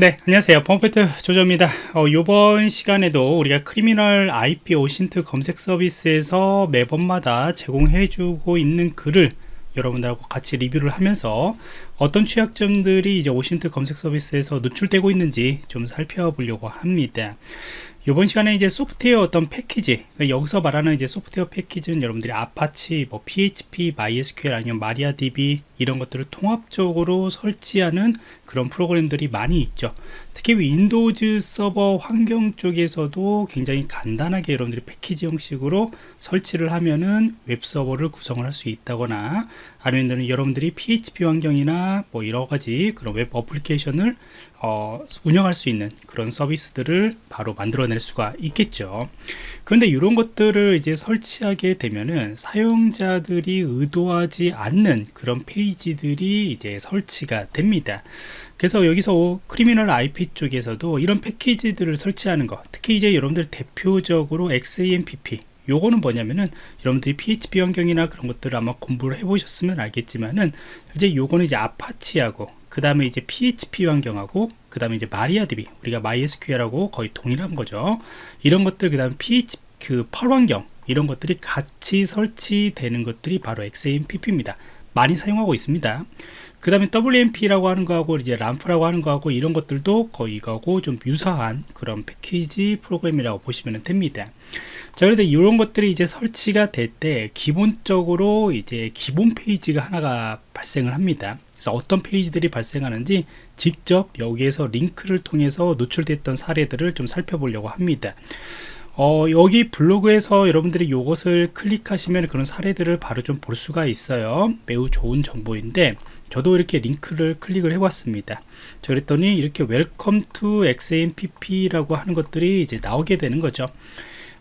네 안녕하세요. 펌프트 조조입니다. 어, 이번 시간에도 우리가 Criminal IP OSINT 검색 서비스에서 매번마다 제공해 주고 있는 글을 여러분들하고 같이 리뷰를 하면서 어떤 취약점들이 이제 OSINT 검색 서비스에서 노출되고 있는지 좀 살펴보려고 합니다 이번 시간에 이제 소프트웨어 어떤 패키지 그러니까 여기서 말하는 이제 소프트웨어 패키지는 여러분들이 아파치, 뭐 PHP, MySQL 아니면 MariaDB 이런 것들을 통합적으로 설치하는 그런 프로그램들이 많이 있죠. 특히 Windows 서버 환경 쪽에서도 굉장히 간단하게 여러분들이 패키지 형식으로 설치를 하면은 웹 서버를 구성을 할 수 있다거나 아니면 여러분들이 PHP 환경이나 뭐 여러 가지 그런 웹 어플리케이션을 어, 운영할 수 있는 그런 서비스들을 바로 만들어낼 수가 있겠죠. 그런데 이런 것들을 이제 설치하게 되면은 사용자들이 의도하지 않는 그런 페이지들이 이제 설치가 됩니다. 그래서 여기서 크리미널 IP 쪽에서도 이런 패키지들을 설치하는 것, 특히 이제 여러분들 대표적으로 XAMPP 요거는 뭐냐면은 여러분들이 PHP 환경이나 그런 것들을 아마 공부를 해보셨으면 알겠지만은 이제 요거는 이제 아파치하고 그 다음에 이제 PHP 환경하고 그 다음에 이제 마리아DB 우리가 MySQL하고 거의 동일한 거죠. 이런 것들 그 다음에 PHP 그 펄 환경 이런 것들이 같이 설치되는 것들이 바로 XAMPP입니다. 많이 사용하고 있습니다 그 다음에 WMP라고 하는 거하고 이제 람프라고 하는 거하고 이런 것들도 거의 이거하고 좀 유사한 그런 패키지 프로그램이라고 보시면 됩니다. 자 그런데 이런 것들이 이제 설치가 될 때 기본적으로 이제 기본 페이지가 하나가 발생을 합니다. 그래서 어떤 페이지들이 발생하는지 직접 여기에서 링크를 통해서 노출됐던 사례들을 좀 살펴보려고 합니다. 어, 여기 블로그에서 여러분들이 이것을 클릭하시면 그런 사례들을 바로 좀 볼 수가 있어요. 매우 좋은 정보인데 저도 이렇게 링크를 클릭을 해봤습니다. 자 그랬더니 이렇게 Welcome to XAMPP라고 하는 것들이 이제 나오게 되는 거죠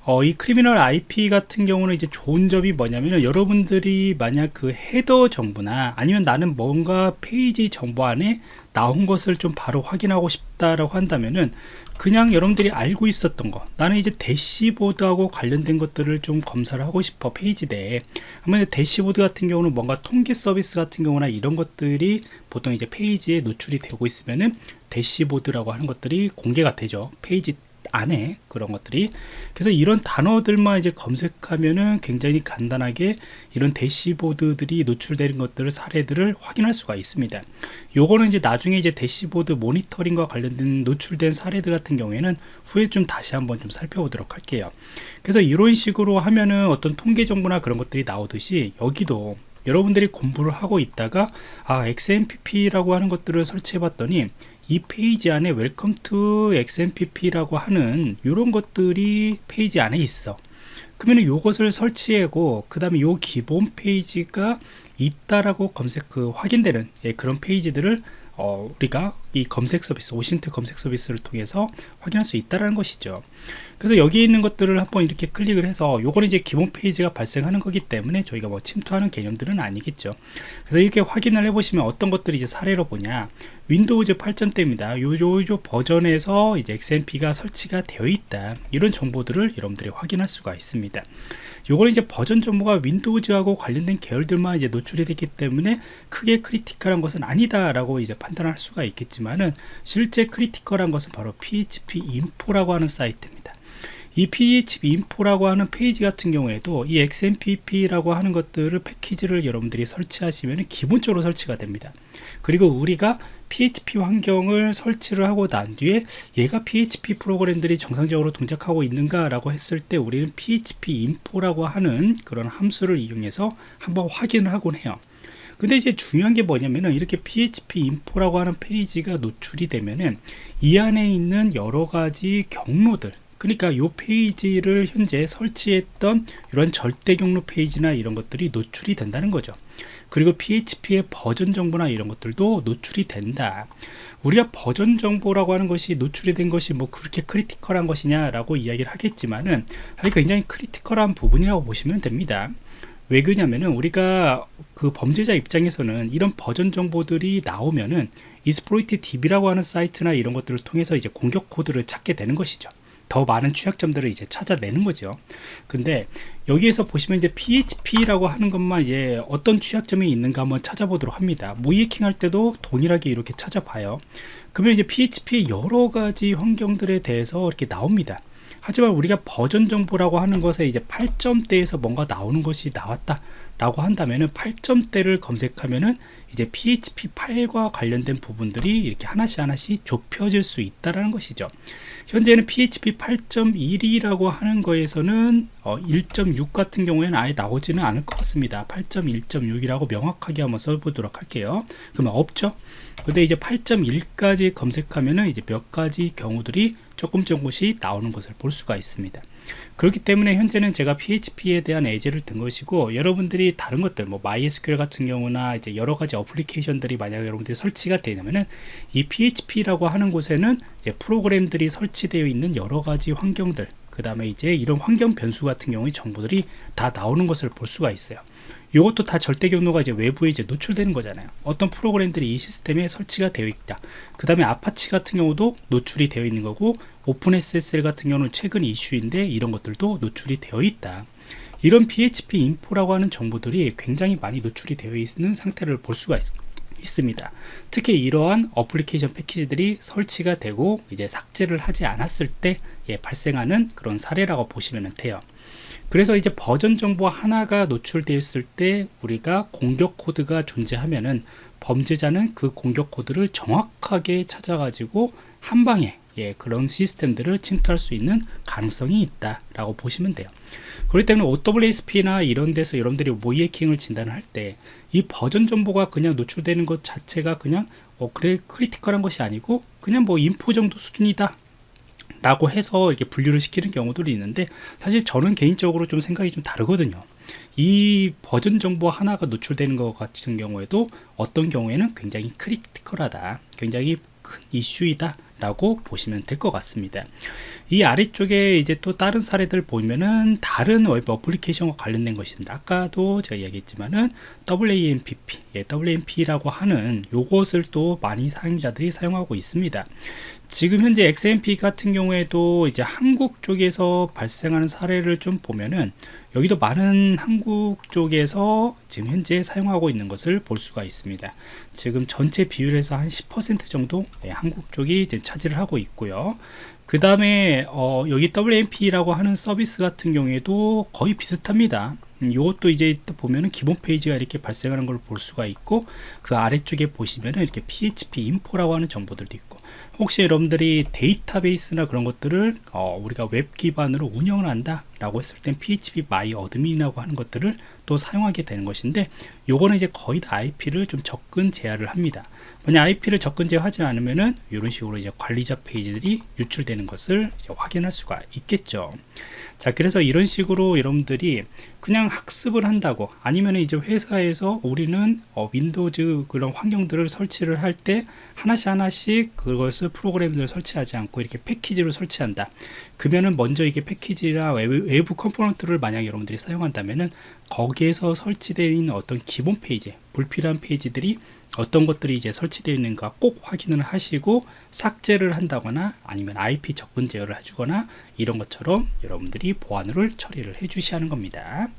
어, 이 Criminal IP 같은 경우는 이제 좋은 점이 뭐냐면 여러분들이 만약 그 header 정보나 아니면 나는 뭔가 페이지 정보 안에 나온 것을 좀 바로 확인하고 싶다라고 한다면은 그냥 여러분들이 알고 있었던 거 나는 이제 dashboard하고 관련된 것들을 좀 검사를 하고 싶어 페이지 내에 그러면 대시보드 같은 경우는 뭔가 통계 서비스 같은 경우나 이런 것들이 보통 이제 페이지에 노출이 되고 있으면은 dashboard라고 하는 것들이 공개가 되죠 페이지 안에 그런 것들이. 그래서 이런 단어들만 이제 검색하면은 굉장히 간단하게 이런 dashboard들이 노출되는 것들을 사례들을 확인할 수가 있습니다. 요거는 이제 나중에 이제 대시보드 모니터링과 관련된 노출된 사례들 같은 경우에는 후에 좀 다시 한번 좀 살펴보도록 할게요. 그래서 이런 식으로 하면은 어떤 통계 정보나 그런 것들이 나오듯이 여기도 여러분들이 공부를 하고 있다가 아 XAMPP라고 하는 것들을 설치해 봤더니 이 페이지 안에 Welcome to XAMPP라고 하는 이런 것들이 페이지 안에 있어. 그러면 이것을 설치하고 그 다음에 요 기본 페이지가 있다라고 검색 그 확인되는 예, 그런 페이지들을 어, 우리가 이 검색 서비스 OSINT 검색 서비스를 통해서 확인할 수 있다는 것이죠. 그래서 여기 있는 것들을 한번 이렇게 클릭을 해서 요거는 이제 기본 페이지가 발생하는 거기 때문에 저희가 뭐 침투하는 개념들은 아니겠죠. 그래서 이렇게 확인을 해 보시면 어떤 것들이 이제 사례로 보냐 Windows 8.0입니다. 요, 요, 요 버전에서 이제 XAMPP가 설치가 되어 있다. 이런 정보들을 여러분들이 확인할 수가 있습니다. 요거는 이제 버전 정보가 Windows하고 관련된 계열들만 이제 노출이 됐기 때문에 크게 critical한 것은 아니다 라고 이제 판단할 수가 있겠지만은 실제 critical한 것은 바로 PHP info라고 하는 사이트입니다. 이 PHP info라고 하는 페이지 같은 경우에도 이 XAMPP라고 하는 것들을 패키지를 여러분들이 설치하시면 기본적으로 설치가 됩니다. 그리고 우리가 PHP 환경을 설치를 하고 난 뒤에 얘가 PHP 프로그램들이 정상적으로 동작하고 있는가 라고 했을 때 우리는 PHP info라고 하는 그런 함수를 이용해서 한번 확인을 하곤 해요. 근데 이제 중요한 게 뭐냐면은 이렇게 PHP info라고 하는 페이지가 노출이 되면은 이 안에 있는 여러 가지 경로들 그러니까 이 페이지를 현재 설치했던 이런 절대 경로 페이지나 이런 것들이 노출이 된다는 거죠. 그리고 PHP의 버전 정보나 이런 것들도 노출이 된다. 우리가 버전 정보라고 하는 것이 노출이 된 것이 뭐 그렇게 critical한 것이냐 라고 이야기를 하겠지만은 굉장히 critical한 부분이라고 보시면 됩니다. 왜 그러냐면은 우리가 그 범죄자 입장에서는 이런 버전 정보들이 나오면은 이스프로이트 DB라고 하는 사이트나 이런 것들을 통해서 이제 공격 코드를 찾게 되는 것이죠 더 많은 취약점들을 이제 찾아내는 거죠. 근데 여기에서 보시면 이제 PHP라고 하는 것만 이제 어떤 취약점이 있는가 한번 찾아보도록 합니다. 모이킹 할 때도 동일하게 이렇게 찾아봐요. 그러면 이제 PHP 여러 가지 환경들에 대해서 이렇게 나옵니다. 하지만 우리가 버전 정보라고 하는 것에 이제 8점대에서 뭔가 나오는 것이 나왔다 라고 한다면은 8점대를 검색하면은 이제 PHP 8과 관련된 부분들이 이렇게 하나씩 하나씩 좁혀질 수 있다라는 것이죠. 현재는 PHP 8.1이라고 하는 거에서는 어, 1.6 같은 경우에는 아예 나오지는 않을 것 같습니다. 8.1.6이라고 명확하게 한번 써보도록 할게요. 그러면 없죠. 근데 이제 8.1까지 검색하면은 이제 몇 가지 경우들이 조금 조금씩 나오는 것을 볼 수가 있습니다. 그렇기 때문에 현재는 제가 PHP에 대한 예제를 든 것이고 여러분들이 다른 것들 뭐 MySQL 같은 경우나 이제 여러 가지 어플리케이션들이 만약 여러분들이 설치가 되냐면은 이 PHP라고 하는 곳에는 이제 프로그램들이 설치되어 있는 여러 가지 환경들 그 다음에 이제 이런 환경 변수 같은 경우의 정보들이 다 나오는 것을 볼 수가 있어요. 이것도 다 절대 경로가 이제 외부에 이제 노출되는 거잖아요. 어떤 프로그램들이 이 시스템에 설치가 되어 있다. 그 다음에 아파치 같은 경우도 노출이 되어 있는 거고 OpenSSL 같은 경우는 최근 이슈인데 이런 것들도 노출이 되어 있다. 이런 PHP info라고 하는 정보들이 굉장히 많이 노출이 되어 있는 상태를 볼 수가 있습니다. 있습니다. 특히 이러한 어플리케이션 패키지들이 설치가 되고 이제 삭제를 하지 않았을 때 예, 발생하는 그런 사례라고 보시면 돼요. 그래서 이제 버전 정보 하나가 노출되었을 때 우리가 공격 코드가 존재하면은 범죄자는 그 공격 코드를 정확하게 찾아가지고 한 방에 예, 그런 시스템들을 침투할 수 있는 가능성이 있다라고 보시면 돼요. 그렇기 때문에 OWASP나 이런 데서 여러분들이 모의해킹을 진단할 때 이 버전 정보가 그냥 노출되는 것 자체가 그냥 어 그래 critical한 것이 아니고 그냥 뭐 info 정도 수준이다 라고 해서 이렇게 분류를 시키는 경우들이 있는데 사실 저는 개인적으로 좀 생각이 좀 다르거든요. 이 버전 정보 하나가 노출되는 것 같은 경우에도 어떤 경우에는 굉장히 critical하다 굉장히 큰 이슈이다 라고 보시면 될 것 같습니다. 이 아래쪽에 이제 또 다른 사례들 보면은 다른 웹 어플리케이션과 관련된 것입니다. 아까도 제가 이야기했지만은 XAMPP 예, WAMP라고 하는 요것을 또 많이 사용자들이 사용하고 있습니다. 지금 현재 XAMPP 같은 경우에도 이제 한국 쪽에서 발생하는 사례를 좀 보면은 여기도 많은 한국 쪽에서 지금 현재 사용하고 있는 것을 볼 수가 있습니다. 지금 전체 비율에서 한 10% 정도 네, 한국 쪽이 차지를 하고 있고요. 그 다음에 어, 여기 WAMP라고 하는 서비스 같은 경우에도 거의 비슷합니다. 음, 이것도 이제 보면은 기본 페이지가 이렇게 발생하는 걸 볼 수가 있고 그 아래쪽에 보시면은 이렇게 PHP info라고 하는 정보들도 있고 혹시 여러분들이 데이터베이스나 그런 것들을 어, 우리가 웹 기반으로 운영을 한다 라고 했을 땐 phpMyAdmin이라고 하는 것들을 또 사용하게 되는 것인데 요거는 이제 거의 다 IP를 좀 접근 제한을 합니다. 만약 IP를 접근 제한하지 않으면은 이런 식으로 이제 관리자 페이지들이 유출되는 것을 확인할 수가 있겠죠. 자 그래서 이런 식으로 여러분들이 그냥 학습을 한다고 아니면 이제 회사에서 우리는 어, Windows 그런 환경들을 설치를 할 때 하나씩 하나씩 그것을 프로그램들을 설치하지 않고 이렇게 패키지로 설치한다. 그러면은 먼저 이게 패키지나 외부, 외부 component를 만약 여러분들이 사용한다면은 거기에서 있는 어떤 기본 페이지 불필요한 페이지들이 어떤 것들이 이제 설치되어 있는가 꼭 확인을 하시고 삭제를 한다거나 아니면 IP 접근 제어를 해주거나 이런 것처럼 여러분들이 보안을 처리를 해 하는 겁니다.